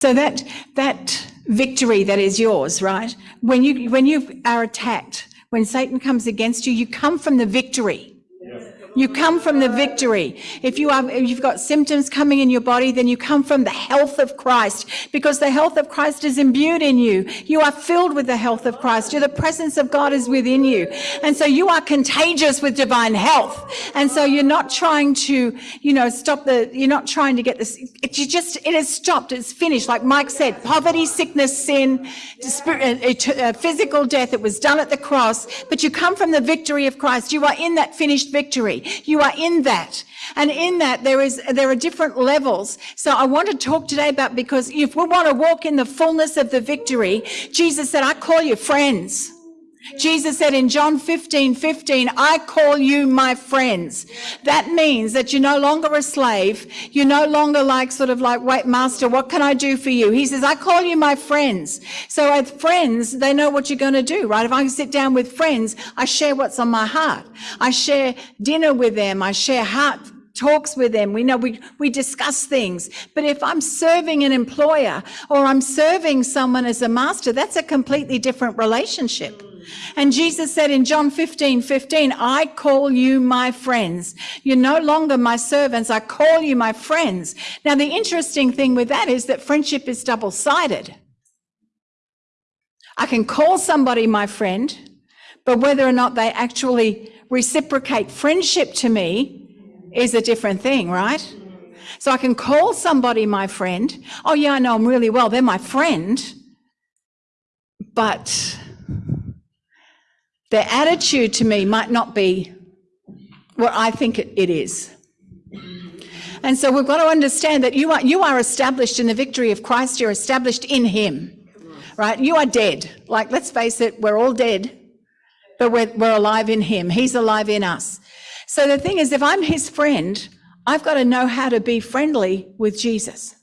So that that victory that is yours, right? When you when you are attacked, when Satan comes against you, you come from the victory. You come from the victory. If you are, if you've got symptoms coming in your body, then you come from the health of Christ because the health of Christ is imbued in you. You are filled with the health of Christ. You're, the presence of God is within you. And so you are contagious with divine health. And so you're not trying to, you know, stop the, you're not trying to get this, it, you just, it has stopped. It's finished. Like Mike said, poverty, sickness, sin, uh, uh, physical death. It was done at the cross, but you come from the victory of Christ. You are in that finished victory. You are in that. And in that, there is, there are different levels. So I want to talk today about because if we want to walk in the fullness of the victory, Jesus said, I call you friends. Jesus said in John 15, 15, I call you my friends. That means that you're no longer a slave. You're no longer like sort of like, wait, master, what can I do for you? He says, I call you my friends. So as friends, they know what you're going to do, right? If I sit down with friends, I share what's on my heart. I share dinner with them. I share heart talks with them. We know we, we discuss things. But if I'm serving an employer or I'm serving someone as a master, that's a completely different relationship. And Jesus said in John 15, 15, I call you my friends. You're no longer my servants. I call you my friends. Now, the interesting thing with that is that friendship is double sided. I can call somebody my friend, but whether or not they actually reciprocate friendship to me is a different thing, right? So I can call somebody my friend. Oh, yeah, I know them really well. They're my friend. But their attitude to me might not be what I think it is. And so we've got to understand that you are, you are established in the victory of Christ. You're established in him, right? You are dead. Like, let's face it, we're all dead, but we're, we're alive in him. He's alive in us. So the thing is, if I'm his friend, I've got to know how to be friendly with Jesus.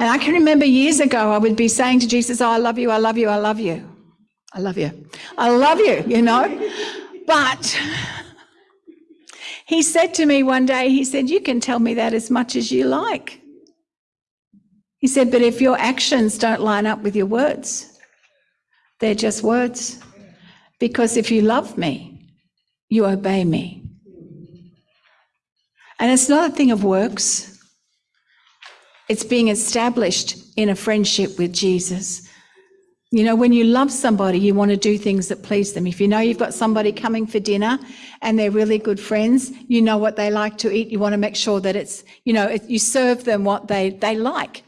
And I can remember years ago, I would be saying to Jesus, Oh, I love you, I love you, I love you. I love you. I love you, you know. But he said to me one day, He said, You can tell me that as much as you like. He said, But if your actions don't line up with your words, they're just words. Because if you love me, you obey me. And it's not a thing of works. It's being established in a friendship with Jesus. You know, when you love somebody, you want to do things that please them. If you know you've got somebody coming for dinner and they're really good friends, you know what they like to eat. You want to make sure that it's, you know, you serve them what they, they like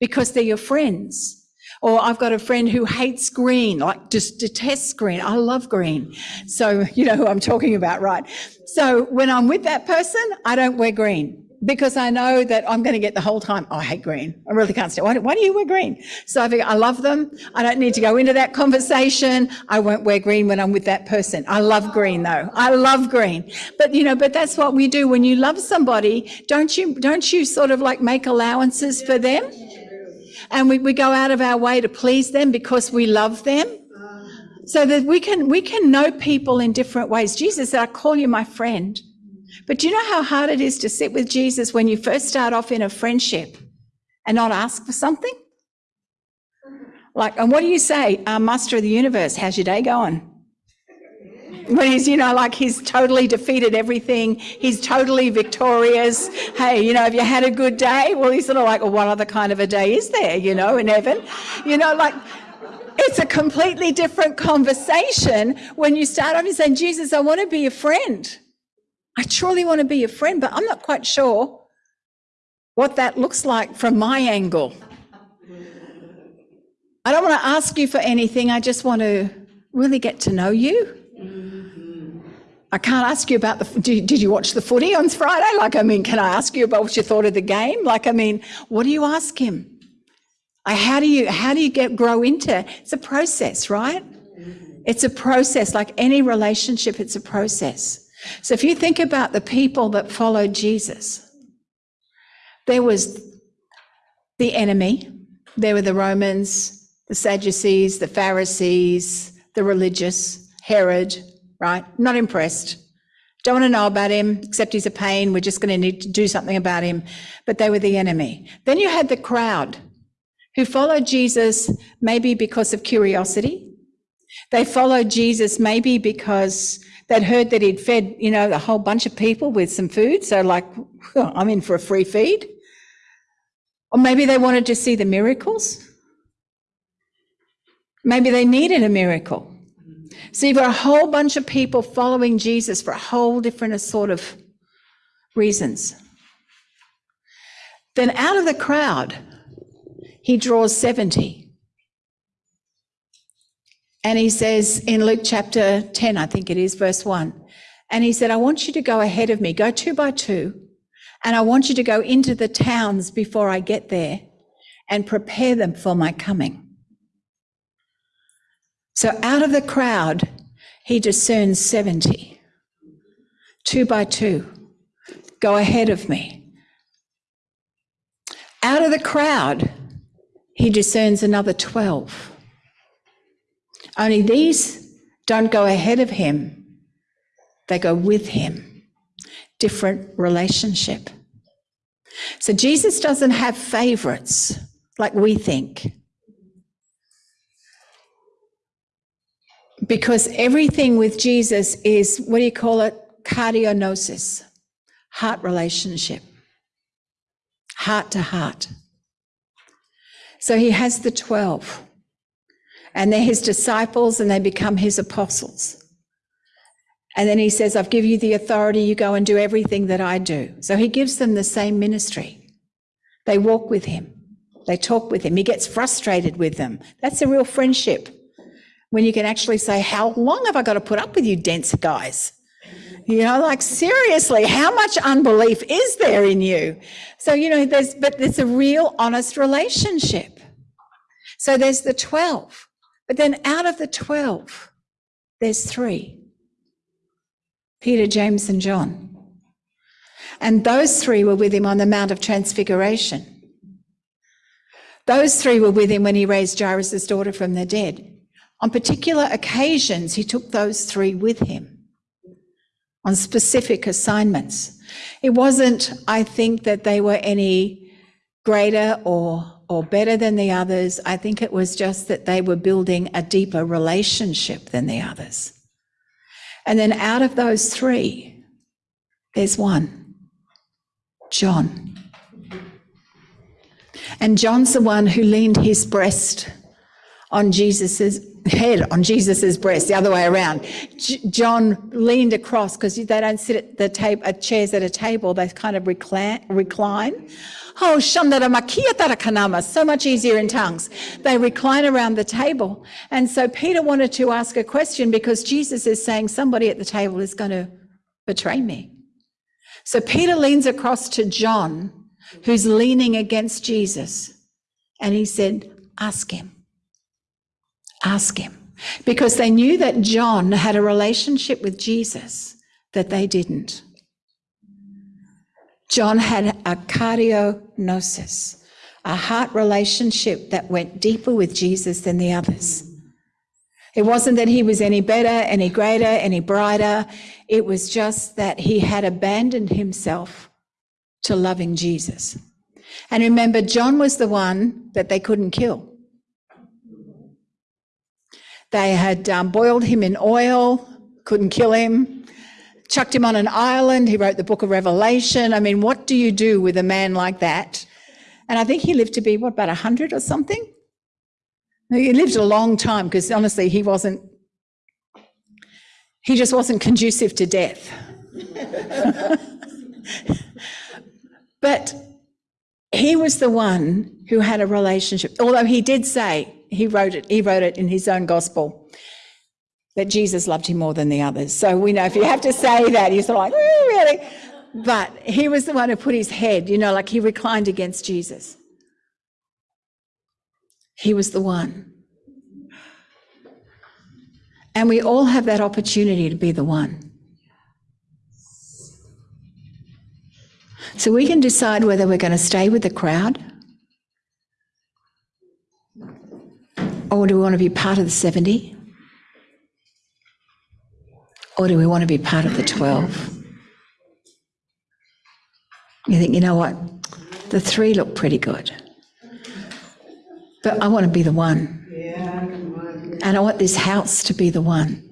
because they're your friends. Or I've got a friend who hates green, like just detests green. I love green. So, you know who I'm talking about, right? So when I'm with that person, I don't wear green because I know that I'm going to get the whole time, oh, I hate green. I really can't stand why, why do you wear green? So I think I love them. I don't need to go into that conversation. I won't wear green when I'm with that person. I love green though. I love green. But you know, but that's what we do when you love somebody. Don't you, don't you sort of like make allowances for them? And we, we go out of our way to please them because we love them. So that we can, we can know people in different ways. Jesus said, I call you my friend. But do you know how hard it is to sit with Jesus when you first start off in a friendship and not ask for something? Like, and what do you say, uh, Master of the Universe? How's your day going? When he's, you know, like he's totally defeated everything, he's totally victorious. Hey, you know, have you had a good day? Well, he's sort of like, well, what other kind of a day is there, you know, in heaven? You know, like, it's a completely different conversation when you start off and saying, Jesus, I want to be a friend. I truly want to be your friend, but I'm not quite sure what that looks like from my angle. I don't want to ask you for anything. I just want to really get to know you. I can't ask you about the. Did, did you watch the footy on Friday? Like, I mean, can I ask you about what you thought of the game? Like, I mean, what do you ask him? how do you how do you get grow into? It's a process, right? It's a process. Like any relationship, it's a process. So if you think about the people that followed Jesus, there was the enemy, there were the Romans, the Sadducees, the Pharisees, the religious, Herod, right? Not impressed. Don't want to know about him, except he's a pain. We're just going to need to do something about him. But they were the enemy. Then you had the crowd who followed Jesus maybe because of curiosity. They followed Jesus maybe because they'd heard that he'd fed, you know, a whole bunch of people with some food. So, like, I'm in for a free feed. Or maybe they wanted to see the miracles. Maybe they needed a miracle. So you've got a whole bunch of people following Jesus for a whole different sort of reasons. Then out of the crowd, he draws 70. And he says in Luke chapter 10, I think it is, verse 1, and he said, I want you to go ahead of me, go two by two, and I want you to go into the towns before I get there and prepare them for my coming. So out of the crowd, he discerns 70, two by two. Go ahead of me. Out of the crowd, he discerns another 12. Only these don't go ahead of him, they go with him. Different relationship. So Jesus doesn't have favorites like we think. Because everything with Jesus is, what do you call it? Cardiognosis, heart relationship, heart to heart. So he has the 12, and they're his disciples, and they become his apostles. And then he says, I've given you the authority, you go and do everything that I do. So he gives them the same ministry. They walk with him, they talk with him, he gets frustrated with them. That's a real friendship when you can actually say, How long have I got to put up with you, dense guys? You know, like seriously, how much unbelief is there in you? So, you know, there's, but there's a real honest relationship. So there's the 12, but then out of the 12, there's three Peter, James, and John. And those three were with him on the Mount of Transfiguration. Those three were with him when he raised Jairus' daughter from the dead. On particular occasions, he took those three with him on specific assignments. It wasn't, I think, that they were any greater or, or better than the others. I think it was just that they were building a deeper relationship than the others. And then out of those three, there's one John. And John's the one who leaned his breast on Jesus's head on Jesus's breast, the other way around. J- John leaned across because they don't sit at the table, at chairs at a table. They kind of recline. recline. Oh, kanama, so much easier in tongues. They recline around the table. And so Peter wanted to ask a question because Jesus is saying somebody at the table is going to betray me. So Peter leans across to John, who's leaning against Jesus, and he said, Ask him. Ask him. Because they knew that John had a relationship with Jesus that they didn't. John had a cardiognosis, a heart relationship that went deeper with Jesus than the others. It wasn't that he was any better, any greater, any brighter. It was just that he had abandoned himself to loving Jesus. And remember, John was the one that they couldn't kill. They had um, boiled him in oil, couldn't kill him, chucked him on an island. He wrote the book of Revelation. I mean, what do you do with a man like that? And I think he lived to be, what, about 100 or something? He lived a long time because honestly, he wasn't, he just wasn't conducive to death. but he was the one who had a relationship, although he did say, he wrote it, he wrote it in his own gospel that Jesus loved him more than the others. So we know if you have to say that, you're sort of like, really? But he was the one who put his head, you know, like he reclined against Jesus. He was the one. And we all have that opportunity to be the one. So we can decide whether we're going to stay with the crowd Or do we want to be part of the 70? Or do we want to be part of the 12? You think, you know what? The three look pretty good. But I want to be the one. And I want this house to be the one.